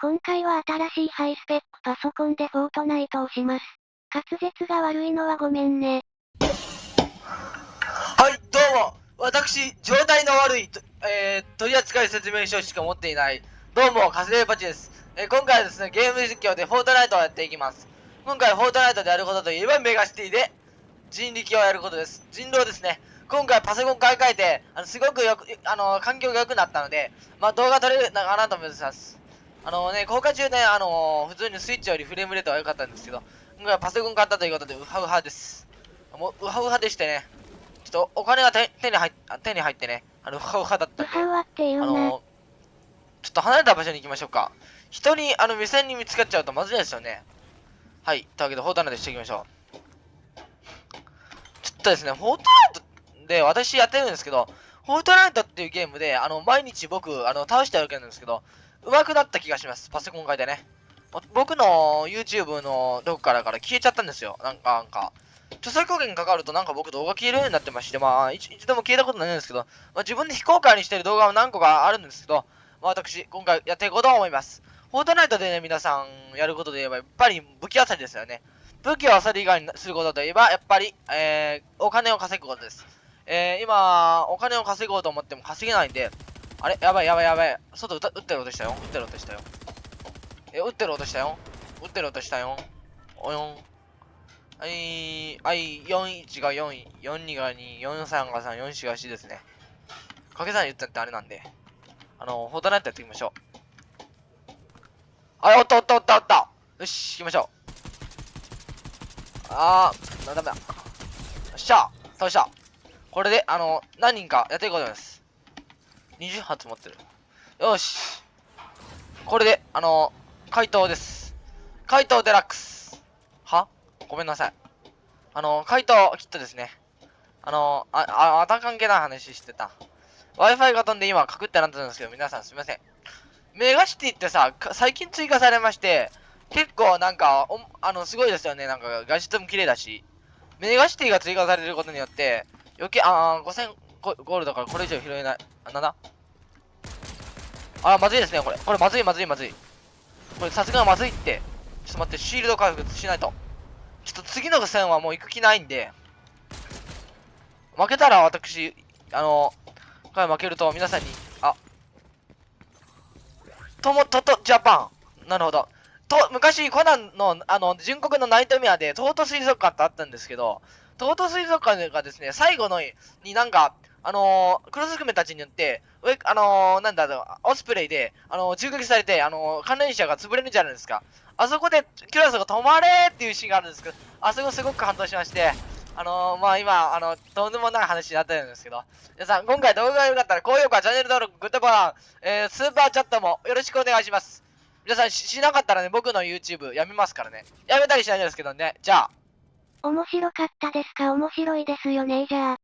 今回は新しいハイスペックパソコンでフォートナイトをします。滑舌が悪いのはごめんね。はい、どうも。私、状態の悪い、えー、取扱説明書しか持っていない、どうも、カスレーパチです。えー今回はですね、ゲーム実況でフォートナイトをやっていきます。今回フォートナイトでやることといえば、メガシティで人力をやることです。人狼ですね。今回パソコン買い替えて、あの、すごくよく、あの、環境が良くなったので、まあ、動画撮れるのかなと思います。あのね、公開中ね、あの普通にスイッチよりフレームレートは良かったんですけど、今回はパソコン買ったということで、ウハウハです。もう、ウハウハでしてね、ちょっとお金が手手に入手に入ってね、あの、ウハウハだったんで。あの、ちょっと離れた場所に行きましょうか。人に、あの、目線に見つかっちゃうとまずいですよね。はい。というわけで、フォートナイトしていきましょう。ちょっとですね、フォートナイトで私やってるんですけど、フォートナイトっていうゲームで、あの、毎日僕、あの、倒してやるわけなんですけど、上手くなった気がします。パソコン変えてね。僕の YouTube のどこからから消えちゃったんですよ。なんか、なんか。著作権かかるとなんか僕動画消えるようになってまして、まあ、一一度も消えたことないんですけど、まあ、自分で非公開にしてる動画は何個かあるんですけど、まあ、私、今回やっていこうと思います。フォートナイトでね、皆さんやることで言えば、やっぱり武器漁りですよね。武器を漁り以外にすることといえば、やっぱり、えー、お金を稼ぐことです。えー、今、お金を稼ごうと思っても稼げないんで、あれ？やばいやばいやばい。外撃ってる音したよ。撃ってる音したよ。え、撃ってる音したよ。撃ってる音したよ。およん。はい、はい、41が4、42が2、43が3、44が4ですね。掛け算言ったってあれなんで。あの、フォートナイトやっていきましょう。あ、おったおったおったおったよし、行きましょう。あー、ダメだ。よっしゃ倒した。これで、あの、何人かやっていこうと思います。20発持ってる。よし。これで、あの、怪盗です。怪盗デラックス。は？ごめんなさい。あの、怪盗キットですね。あの、あ、あ、また関係ない話してた。Wi-Fi が飛んで今、カクってなってるんですけど、皆さんすみません。メガシティってさ、最近追加されまして、結構なんか、おあの、すごいですよね。なんか、画質も綺麗だし。メガシティが追加されることによって、余計、あー、5000ゴールドからこれ以上拾えない。あ、なんだあー、まずいですね、これ。これまずいまずいまずい。これさすがまずいって。ちょっと待って、シールド回復しないと。ちょっと次の戦はもう行く気ないんで、負けたら私、あの、これ負けると皆さんに、あ、とも、とと、ジャパン。なるほど。と、昔、コナンの、あの、純国のナイトメアで、トート水族館ってあったんですけど、トート水族館がですね、最後の、になんか、あのー、黒ずくめたちによって、上、あのー、なんだろう、オスプレイで、あのー、銃撃されて、あのー、関連者が潰れるんじゃないですか。あそこで、キュラソが止まれっていうシーンがあるんですけど、あそこすごく感動しまして、あのー、まあ今、あの、とんでもない話になってるんですけど、皆さん、今回動画が良かったら、高評価、チャンネル登録、グッドボタン、えー、スーパーチャットもよろしくお願いします。皆さんし、しなかったらね、僕の YouTube やめますからね。やめたりしないですけどね。じゃあ。面白かったですか？面白いですよねじゃあ。